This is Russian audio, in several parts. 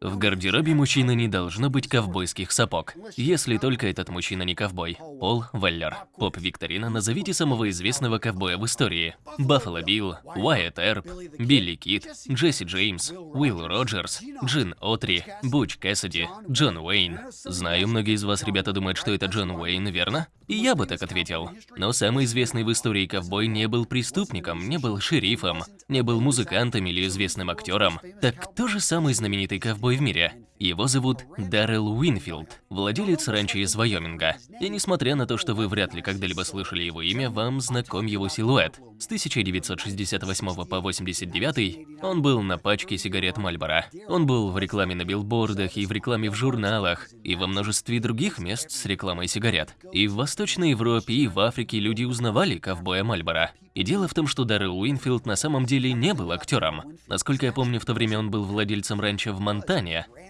В гардеробе мужчины не должно быть ковбойских сапог, если только этот мужчина не ковбой. Пол Веллер. Поп-викторина «Назовите самого известного ковбоя в истории». Баффало Билл, Уайетт Эрп, Билли Кид, Джесси Джеймс, Уилл Роджерс, Джин Отри, Буч Кэссиди, Джон Уэйн. Знаю, многие из вас, ребята, думают, что это Джон Уэйн, верно? И я бы так ответил. Но самый известный в истории ковбой не был преступником, не был шерифом, не был музыкантом или известным актером. Так кто же самый знаменитый ковбой ковбой в мире. Его зовут Даррел Уинфилд, владелец ранчо из Вайоминга. И несмотря на то, что вы вряд ли когда-либо слышали его имя, вам знаком его силуэт. С 1968 по 89 он был на пачке сигарет Мальборо. Он был в рекламе на билбордах и в рекламе в журналах, и во множестве других мест с рекламой сигарет. И в Восточной Европе, и в Африке люди узнавали ковбоя Мальборо. И дело в том, что Даррел Уинфилд на самом деле не был актером. Насколько я помню, в то время он был владельцем ранчо в Монтане,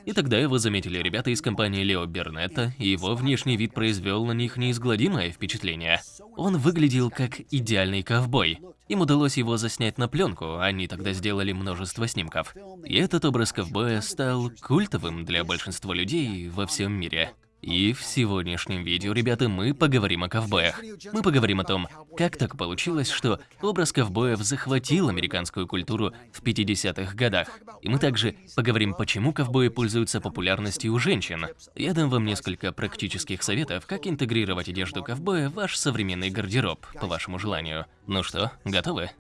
и тогда его заметили ребята из компании Лео Бернетта, и его внешний вид произвел на них неизгладимое впечатление. Он выглядел как идеальный ковбой. Им удалось его заснять на пленку, они тогда сделали множество снимков. И этот образ ковбоя стал культовым для большинства людей во всем мире. И в сегодняшнем видео, ребята, мы поговорим о ковбоях. Мы поговорим о том, как так получилось, что образ ковбоев захватил американскую культуру в 50-х годах. И мы также поговорим, почему ковбои пользуются популярностью у женщин. Я дам вам несколько практических советов, как интегрировать одежду ковбоя в ваш современный гардероб, по вашему желанию. Ну что, готовы?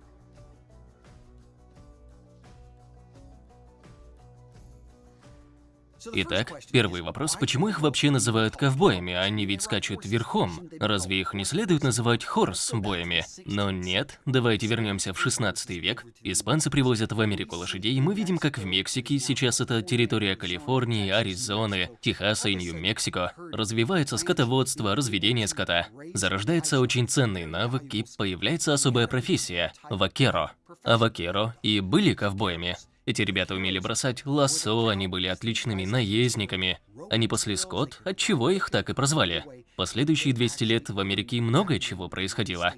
Итак, первый вопрос, почему их вообще называют ковбоями, они ведь скачут верхом? Разве их не следует называть хорс-боями? Но нет, давайте вернемся в 16 век. Испанцы привозят в Америку лошадей, мы видим, как в Мексике, сейчас это территория Калифорнии, Аризоны, Техаса и Нью-Мексико, развивается скотоводство, разведение скота. Зарождается очень ценный навык и появляется особая профессия – вакеро. А вакеро и были ковбоями. Эти ребята умели бросать лассо, они были отличными наездниками. Они пасли скот, отчего их так и прозвали. Последующие 200 лет в Америке много чего происходило.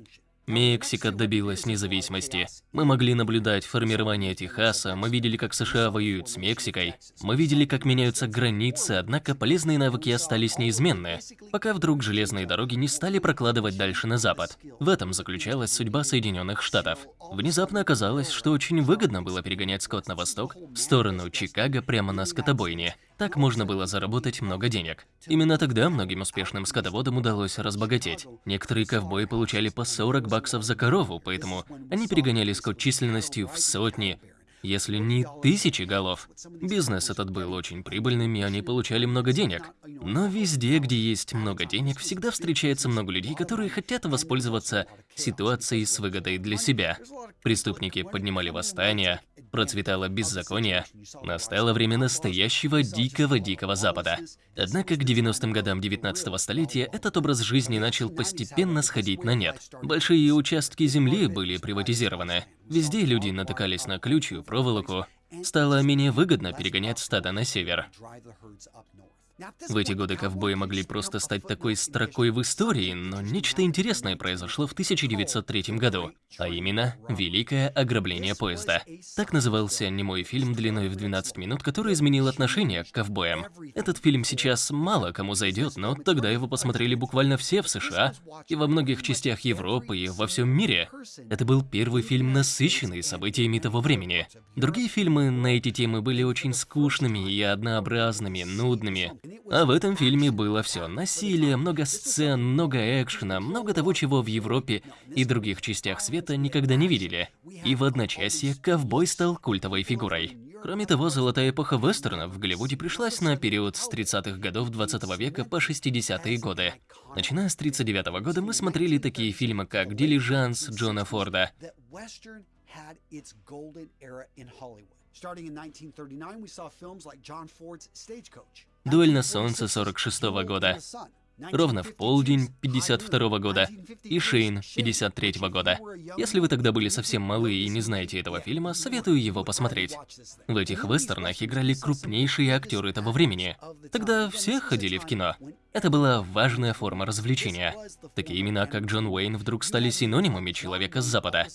Мексика добилась независимости. Мы могли наблюдать формирование Техаса, мы видели, как США воюют с Мексикой, мы видели, как меняются границы, однако полезные навыки остались неизменны, пока вдруг железные дороги не стали прокладывать дальше на запад. В этом заключалась судьба Соединенных Штатов. Внезапно оказалось, что очень выгодно было перегонять скот на восток, в сторону Чикаго прямо на скотобойне. Так можно было заработать много денег. Именно тогда многим успешным скотоводам удалось разбогатеть. Некоторые ковбои получали по 40 баксов за корову, поэтому они перегоняли скот численностью в сотни, если не тысячи голов. Бизнес этот был очень прибыльным, и они получали много денег. Но везде, где есть много денег, всегда встречается много людей, которые хотят воспользоваться ситуацией с выгодой для себя. Преступники поднимали восстания, процветало беззаконие, настало время настоящего дикого-дикого Запада. Однако к 90-м годам 19-го столетия этот образ жизни начал постепенно сходить на нет. Большие участки земли были приватизированы. Везде люди натыкались на ключью проволоку. Стало менее выгодно перегонять стадо на север. В эти годы ковбои могли просто стать такой строкой в истории, но нечто интересное произошло в 1903 году, а именно «Великое ограбление поезда». Так назывался немой фильм длиной в 12 минут, который изменил отношение к ковбоям. Этот фильм сейчас мало кому зайдет, но тогда его посмотрели буквально все в США, и во многих частях Европы, и во всем мире. Это был первый фильм, насыщенный событиями того времени. Другие фильмы на эти темы были очень скучными и однообразными, нудными. А в этом фильме было все. Насилие, много сцен, много экшена, много того, чего в Европе и других частях света никогда не видели. И в одночасье ковбой стал культовой фигурой. Кроме того, золотая эпоха вестернов в Голливуде пришлась на период с 30-х годов 20 -го века по 60-е годы. Начиная с 39 -го года мы смотрели такие фильмы, как «Дилижанс» Джона Форда, Starting in 1939, we saw films like John Ford's Stagecoach. «Дуэль на солнце» 46 -го года, «Ровно в полдень» 52 -го года и «Шейн» 53 -го года. Если вы тогда были совсем малы и не знаете этого фильма, советую его посмотреть. В этих вестернах играли крупнейшие актеры того времени. Тогда все ходили в кино. Это была важная форма развлечения. Такие имена, как Джон Уэйн, вдруг стали синонимами человека с Запада.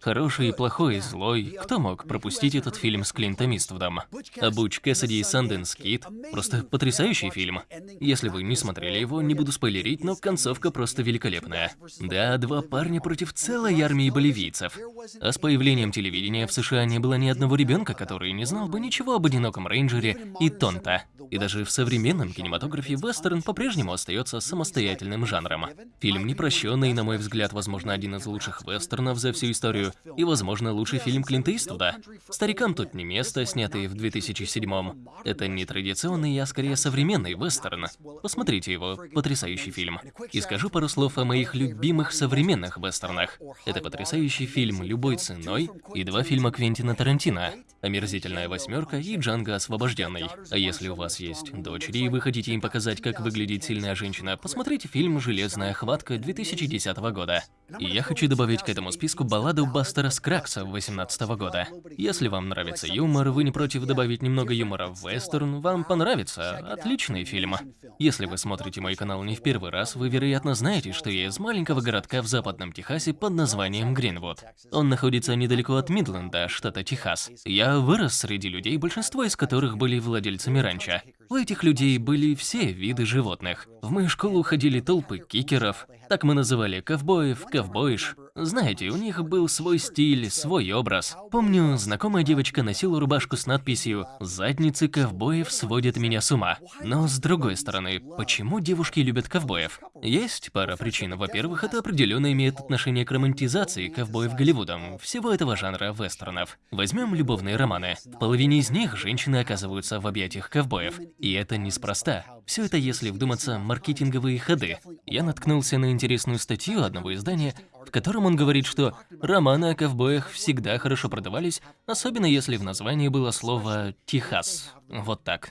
Хороший, плохой, злой. Кто мог пропустить этот фильм с Клинтом Иствудом? А Буч Кэссиди и Санденс Кит – просто потрясающий фильм. Если вы не смотрели его, не буду спойлерить, но концовка просто великолепная. Да, два парня против целой армии боливийцев. А с появлением телевидения в США не было ни одного ребенка, который не знал бы ничего об одиноком рейнджере и Тонта. И даже в современном кинематографе вестерн по-прежнему остается самостоятельным жанром. Фильм непрощенный, на мой взгляд, возможно, один из лучших вестернов за всю историю, и, возможно, лучший фильм Клинта Иствуда. «Старикам тут не место», снятый в 2007-м. Это не традиционный, а скорее современный вестерн. Посмотрите его, потрясающий фильм. И скажу пару слов о моих любимых современных вестернах. Это потрясающий фильм «Любой ценой» и два фильма Квентина Тарантино «Омерзительная восьмерка» и «Джанго освобожденный». А если у вас есть дочери и вы хотите им показать, как выглядит сильная женщина, посмотрите фильм «Железная хватка» 2010 года. И я хочу добавить к этому списку балладу Бастера Скракса 2018 года. Если вам нравится юмор, вы не против добавить немного юмора в вестерн, вам понравится. Отличный фильм. Если вы смотрите мой канал не в первый раз, вы, вероятно, знаете, что я из маленького городка в западном Техасе под названием Гринвуд. Он находится недалеко от Мидленда, штата Техас. Я вырос среди людей, большинство из которых были владельцами ранчо. У этих людей были все виды животных. В мою школу ходили толпы кикеров, так мы называли ковбоев, ковбоиш. Знаете, у них был свой стиль, свой образ. Помню, знакомая девочка носила рубашку с надписью «Задницы ковбоев сводят меня с ума». Но с другой стороны, почему девушки любят ковбоев? Есть пара причин. Во-первых, это определенно имеет отношение к романтизации ковбоев Голливудом, всего этого жанра вестернов. Возьмем любовные романы. В половине из них женщины оказываются в объятиях ковбоев. И это неспроста. Все это, если вдуматься, маркетинговые ходы. Я наткнулся на интересную статью одного издания, в котором он говорит, что романы о ковбоях всегда хорошо продавались, особенно если в названии было слово «Техас». Вот так.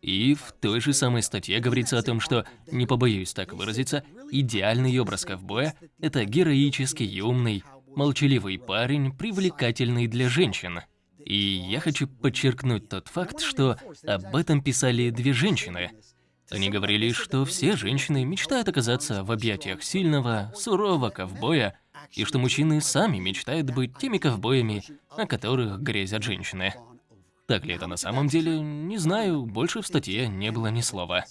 И в той же самой статье говорится о том, что, не побоюсь так выразиться, идеальный образ ковбоя – это героический, умный, молчаливый парень, привлекательный для женщин. И я хочу подчеркнуть тот факт, что об этом писали две женщины – они говорили, что все женщины мечтают оказаться в объятиях сильного, сурового ковбоя, и что мужчины сами мечтают быть теми ковбоями, о которых грезят женщины. Так ли это на самом деле, не знаю, больше в статье не было ни слова.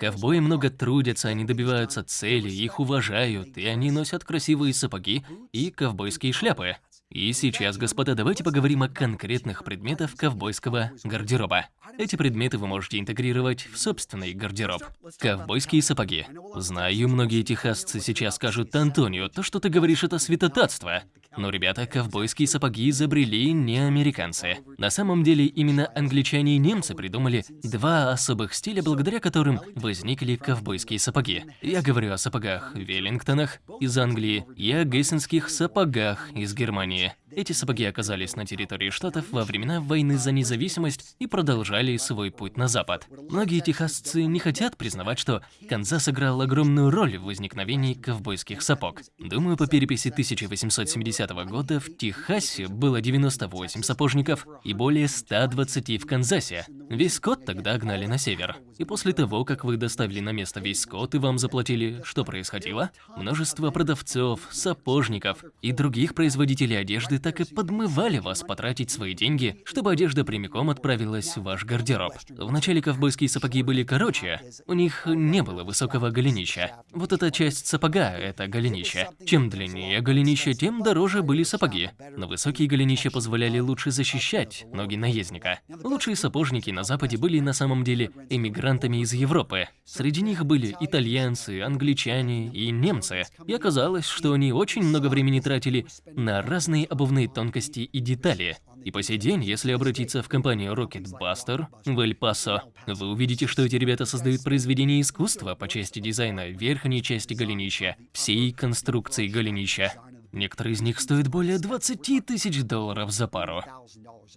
Ковбои много трудятся, они добиваются цели, их уважают, и они носят красивые сапоги и ковбойские шляпы. И сейчас, господа, давайте поговорим о конкретных предметах ковбойского гардероба. Эти предметы вы можете интегрировать в собственный гардероб. Ковбойские сапоги. Знаю, многие техасцы сейчас скажут, Антонио, то, что ты говоришь, это святотатство. Но, ребята, ковбойские сапоги изобрели не американцы. На самом деле, именно англичане и немцы придумали два особых стиля, благодаря которым возникли ковбойские сапоги. Я говорю о сапогах Веллингтонах из Англии и о гессенских сапогах из Германии. yeah. Эти сапоги оказались на территории штатов во времена войны за независимость и продолжали свой путь на запад. Многие техасцы не хотят признавать, что Канзас сыграл огромную роль в возникновении ковбойских сапог. Думаю, по переписи 1870 года в Техасе было 98 сапожников и более 120 в Канзасе. Весь скот тогда гнали на север. И после того, как вы доставили на место весь скот и вам заплатили, что происходило? Множество продавцов, сапожников и других производителей одежды так и подмывали вас потратить свои деньги, чтобы одежда прямиком отправилась в ваш гардероб. Вначале ковбойские сапоги были короче, у них не было высокого голенища. Вот эта часть сапога – это голенище. Чем длиннее голенище, тем дороже были сапоги. Но высокие голенища позволяли лучше защищать ноги наездника. Лучшие сапожники на Западе были на самом деле эмигрантами из Европы. Среди них были итальянцы, англичане и немцы. И оказалось, что они очень много времени тратили на разные обувные главные тонкости и детали. И по сей день, если обратиться в компанию Rocket Buster в Эль-Пасо, вы увидите, что эти ребята создают произведения искусства по части дизайна верхней части голенища, всей конструкции голенища. Некоторые из них стоят более 20 тысяч долларов за пару.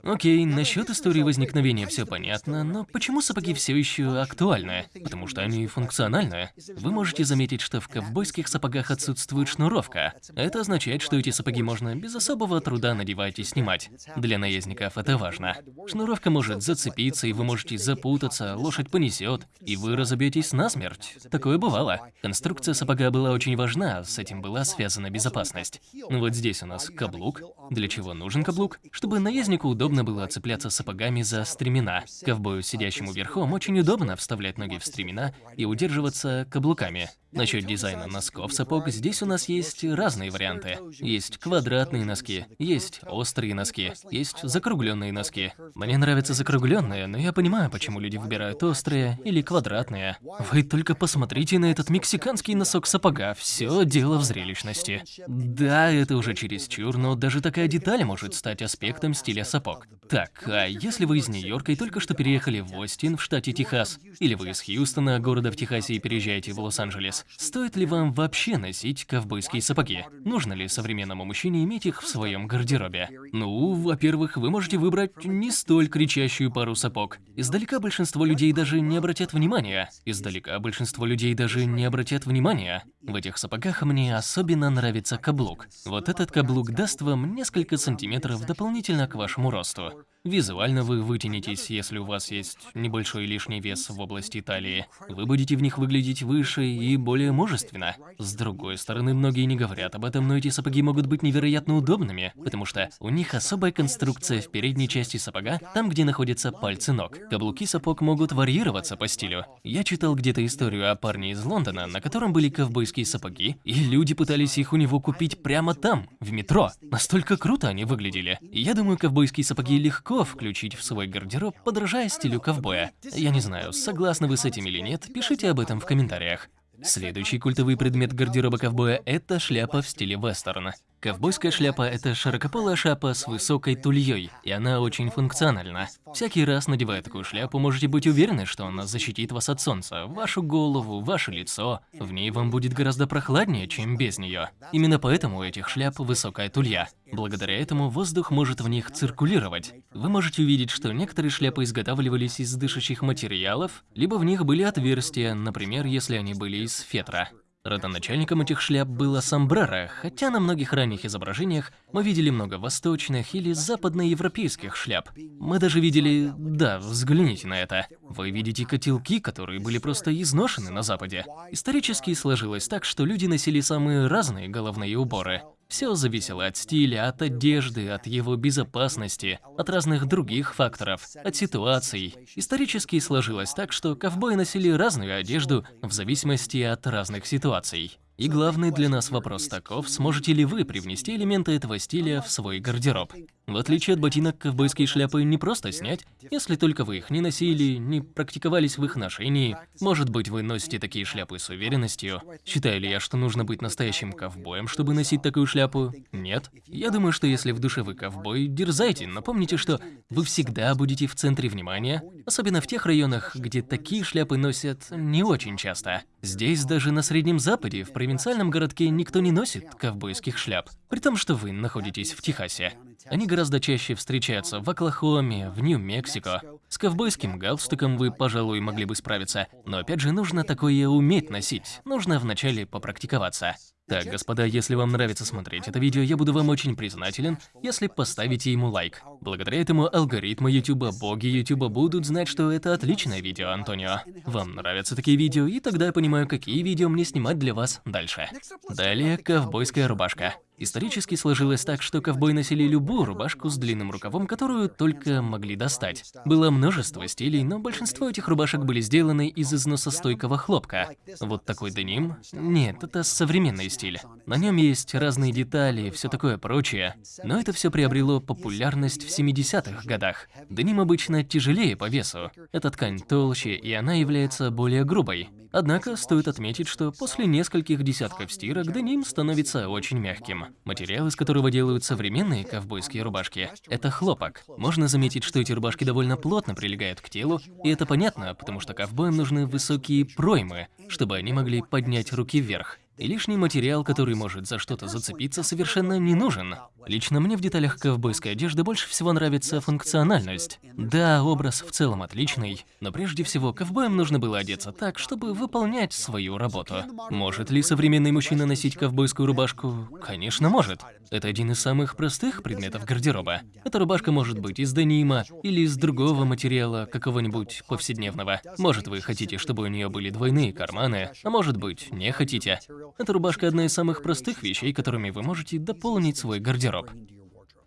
Окей, насчет истории возникновения все понятно, но почему сапоги все еще актуальны? Потому что они функциональны. Вы можете заметить, что в ковбойских сапогах отсутствует шнуровка. Это означает, что эти сапоги можно без особого труда надевать и снимать. Для наездников это важно. Шнуровка может зацепиться, и вы можете запутаться, лошадь понесет, и вы разобьетесь насмерть. Такое бывало. Конструкция сапога была очень важна, с этим была связана безопасность. Вот здесь у нас каблук. Для чего нужен каблук? Чтобы наезднику удобно было цепляться сапогами за стремена. Ковбою, сидящему верхом, очень удобно вставлять ноги в стремена и удерживаться каблуками. Насчет дизайна носков сапог, здесь у нас есть разные варианты. Есть квадратные носки, есть острые носки, есть закругленные носки. Мне нравятся закругленные, но я понимаю, почему люди выбирают острые или квадратные. Вы только посмотрите на этот мексиканский носок сапога, все дело в зрелищности. Да, это уже чересчур, но даже такая деталь может стать аспектом стиля сапог. Так, а если вы из Нью-Йорка и только что переехали в Остин в штате Техас, или вы из Хьюстона, города в Техасе, и переезжаете в Лос-Анджелес, Стоит ли вам вообще носить ковбойские сапоги? Нужно ли современному мужчине иметь их в своем гардеробе? Ну, во-первых, вы можете выбрать не столь кричащую пару сапог. Издалека большинство людей даже не обратят внимания. Издалека большинство людей даже не обратят внимания. В этих сапогах мне особенно нравится каблук. Вот этот каблук даст вам несколько сантиметров дополнительно к вашему росту. Визуально вы вытянетесь, если у вас есть небольшой лишний вес в области талии. Вы будете в них выглядеть выше и более мужественно. С другой стороны, многие не говорят об этом, но эти сапоги могут быть невероятно удобными, потому что у них особая конструкция в передней части сапога, там, где находятся пальцы ног. Каблуки сапог могут варьироваться по стилю. Я читал где-то историю о парне из Лондона, на котором были ковбойские сапоги, и люди пытались их у него купить прямо там, в метро. Настолько круто они выглядели. Я думаю, ковбойские сапоги легко легко включить в свой гардероб, подражая стилю ковбоя. Я не знаю, согласны вы с этим или нет, пишите об этом в комментариях. Следующий культовый предмет гардероба ковбоя – это шляпа в стиле вестерна. Ковбойская шляпа – это широкополая шляпа с высокой тульей, и она очень функциональна. Всякий раз, надевая такую шляпу, можете быть уверены, что она защитит вас от солнца, вашу голову, ваше лицо. В ней вам будет гораздо прохладнее, чем без нее. Именно поэтому у этих шляп высокая тулья. Благодаря этому воздух может в них циркулировать. Вы можете увидеть, что некоторые шляпы изготавливались из дышащих материалов, либо в них были отверстия, например, если они были из фетра. Родоначальником этих шляп было сомбреро, хотя на многих ранних изображениях мы видели много восточных или западноевропейских шляп. Мы даже видели... Да, взгляните на это. Вы видите котелки, которые были просто изношены на Западе. Исторически сложилось так, что люди носили самые разные головные уборы. Все зависело от стиля, от одежды, от его безопасности, от разных других факторов, от ситуаций. Исторически сложилось так, что ковбои носили разную одежду в зависимости от разных ситуаций. И главный для нас вопрос таков, сможете ли вы привнести элементы этого стиля в свой гардероб. В отличие от ботинок, ковбойские шляпы не просто снять, если только вы их не носили, не практиковались в их ношении. Может быть, вы носите такие шляпы с уверенностью. Считаю ли я, что нужно быть настоящим ковбоем, чтобы носить такую шляпу? Нет. Я думаю, что если в душе вы ковбой, дерзайте, но помните, что вы всегда будете в центре внимания, особенно в тех районах, где такие шляпы носят не очень часто. Здесь, даже на Среднем Западе, в провинциальном городке никто не носит ковбойских шляп, при том, что вы находитесь в Техасе. Они гораздо чаще встречаются в Оклахоме, в Нью-Мексико. С ковбойским галстуком вы, пожалуй, могли бы справиться, но опять же нужно такое уметь носить, нужно вначале попрактиковаться. Так, господа, если вам нравится смотреть это видео, я буду вам очень признателен, если поставите ему лайк. Благодаря этому алгоритмы YouTube, боги YouTube будут знать, что это отличное видео, Антонио. Вам нравятся такие видео, и тогда я понимаю, какие видео мне снимать для вас дальше. Далее, ковбойская рубашка. Исторически сложилось так, что ковбои носили любую рубашку с длинным рукавом, которую только могли достать. Было множество стилей, но большинство этих рубашек были сделаны из износостойкого хлопка. Вот такой деним? Нет, это современный стиль. На нем есть разные детали, все такое прочее. Но это все приобрело популярность в 70-х годах. Деним обычно тяжелее по весу. Эта ткань толще, и она является более грубой. Однако стоит отметить, что после нескольких десятков стирок деним становится очень мягким. Материал, из которого делают современные ковбойские рубашки, это хлопок. Можно заметить, что эти рубашки довольно плотно прилегают к телу, и это понятно, потому что ковбоям нужны высокие проймы, чтобы они могли поднять руки вверх. И лишний материал, который может за что-то зацепиться, совершенно не нужен. Лично мне в деталях ковбойской одежды больше всего нравится функциональность. Да, образ в целом отличный, но прежде всего ковбоям нужно было одеться так, чтобы выполнять свою работу. Может ли современный мужчина носить ковбойскую рубашку? Конечно, может. Это один из самых простых предметов гардероба. Эта рубашка может быть из денима или из другого материала, какого-нибудь повседневного. Может, вы хотите, чтобы у нее были двойные карманы, а может быть, не хотите. Эта рубашка одна из самых простых вещей, которыми вы можете дополнить свой гардероб.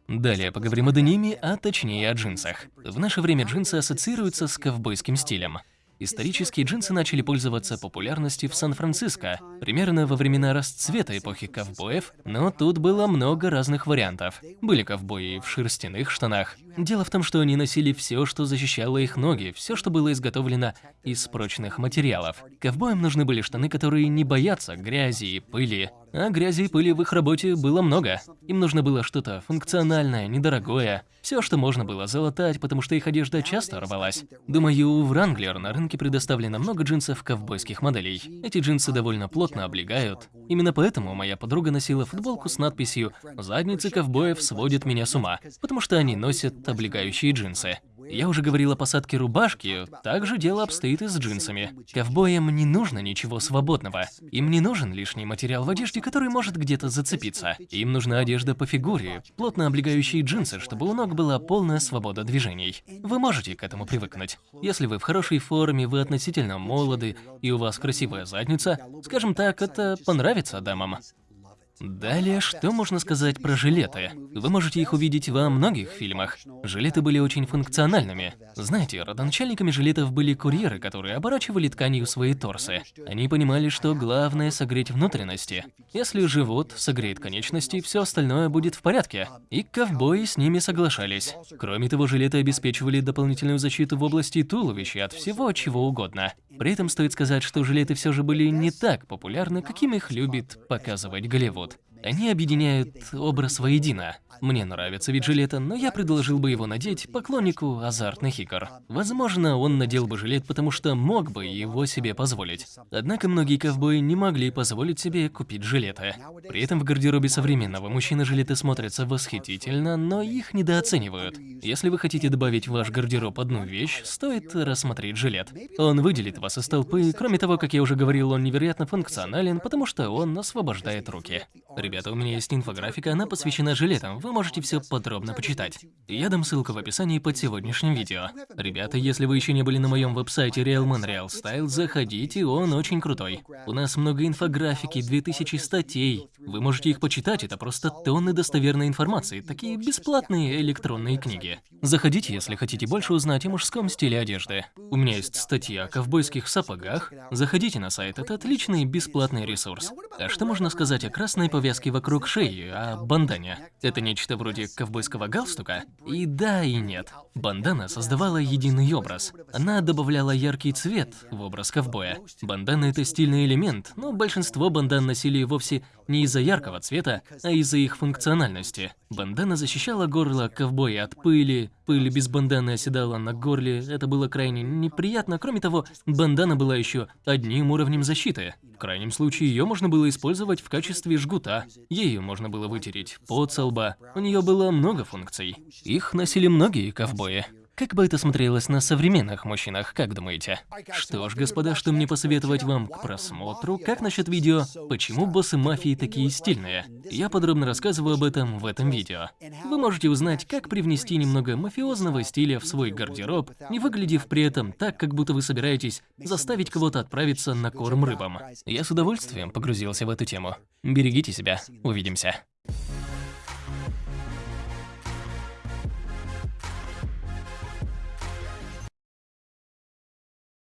Далее поговорим о дениме, а точнее о джинсах. В наше время джинсы ассоциируются с ковбойским стилем. Исторические джинсы начали пользоваться популярностью в Сан-Франциско, примерно во времена расцвета эпохи ковбоев, но тут было много разных вариантов. Были ковбои в шерстяных штанах. Дело в том, что они носили все, что защищало их ноги, все, что было изготовлено из прочных материалов. Ковбоям нужны были штаны, которые не боятся грязи и пыли. А грязи и пыли в их работе было много. Им нужно было что-то функциональное, недорогое. Все, что можно было залатать, потому что их одежда часто рвалась. Думаю, у Wrangler на рынке предоставлено много джинсов ковбойских моделей. Эти джинсы довольно плотно облегают. Именно поэтому моя подруга носила футболку с надписью «Задницы ковбоев сводят меня с ума», потому что они носят облегающие джинсы. Я уже говорил о посадке рубашки, также дело обстоит и с джинсами. Ковбоям не нужно ничего свободного. Им не нужен лишний материал в одежде, который может где-то зацепиться. Им нужна одежда по фигуре, плотно облегающие джинсы, чтобы у ног была полная свобода движений. Вы можете к этому привыкнуть. Если вы в хорошей форме, вы относительно молоды, и у вас красивая задница, скажем так, это понравится дамам. Далее, что можно сказать про жилеты? Вы можете их увидеть во многих фильмах. Жилеты были очень функциональными. Знаете, родоначальниками жилетов были курьеры, которые оборачивали тканью свои торсы. Они понимали, что главное согреть внутренности. Если живот согреет конечности, все остальное будет в порядке. И ковбои с ними соглашались. Кроме того, жилеты обеспечивали дополнительную защиту в области туловища от всего чего угодно. При этом стоит сказать, что жилеты все же были не так популярны, каким их любит показывать Голливуд. Они объединяют образ воедино. Мне нравится вид жилета, но я предложил бы его надеть поклоннику азартных игр. Возможно, он надел бы жилет, потому что мог бы его себе позволить. Однако многие ковбои не могли позволить себе купить жилеты. При этом в гардеробе современного мужчины жилеты смотрятся восхитительно, но их недооценивают. Если вы хотите добавить в ваш гардероб одну вещь, стоит рассмотреть жилет. Он выделит вас из толпы, кроме того, как я уже говорил, он невероятно функционален, потому что он освобождает руки. Ребята, у меня есть инфографика, она посвящена жилетам, вы можете все подробно почитать. Я дам ссылку в описании под сегодняшним видео. Ребята, если вы еще не были на моем веб-сайте Realman Real Style, заходите, он очень крутой. У нас много инфографики, 2000 статей. Вы можете их почитать, это просто тонны достоверной информации, такие бесплатные электронные книги. Заходите, если хотите больше узнать о мужском стиле одежды. У меня есть статья о ковбойских сапогах. Заходите на сайт, это отличный бесплатный ресурс. А что можно сказать о красной повязке вокруг шеи, о бандане? Это нечто вроде ковбойского галстука? И да, и нет. Бандана создавала единый образ. Она добавляла яркий цвет в образ ковбоя. Бандана – это стильный элемент, но большинство бандан носили вовсе не из-за яркого цвета, а из-за их функциональности. Бандана защищала горло ковбоя от пыли, пыль без банданы оседала на горле, это было крайне неприятно. Кроме того, бандана была еще одним уровнем защиты. В крайнем случае, ее можно было использовать в качестве жгута. Ею можно было вытереть пот со лба. У нее было много функций. Их носили многие ковбои. Как бы это смотрелось на современных мужчинах, как думаете? Что ж, господа, что мне посоветовать вам к просмотру? Как насчет видео «Почему боссы мафии такие стильные?» Я подробно рассказываю об этом в этом видео. Вы можете узнать, как привнести немного мафиозного стиля в свой гардероб, не выглядев при этом так, как будто вы собираетесь заставить кого-то отправиться на корм рыбам. Я с удовольствием погрузился в эту тему. Берегите себя. Увидимся.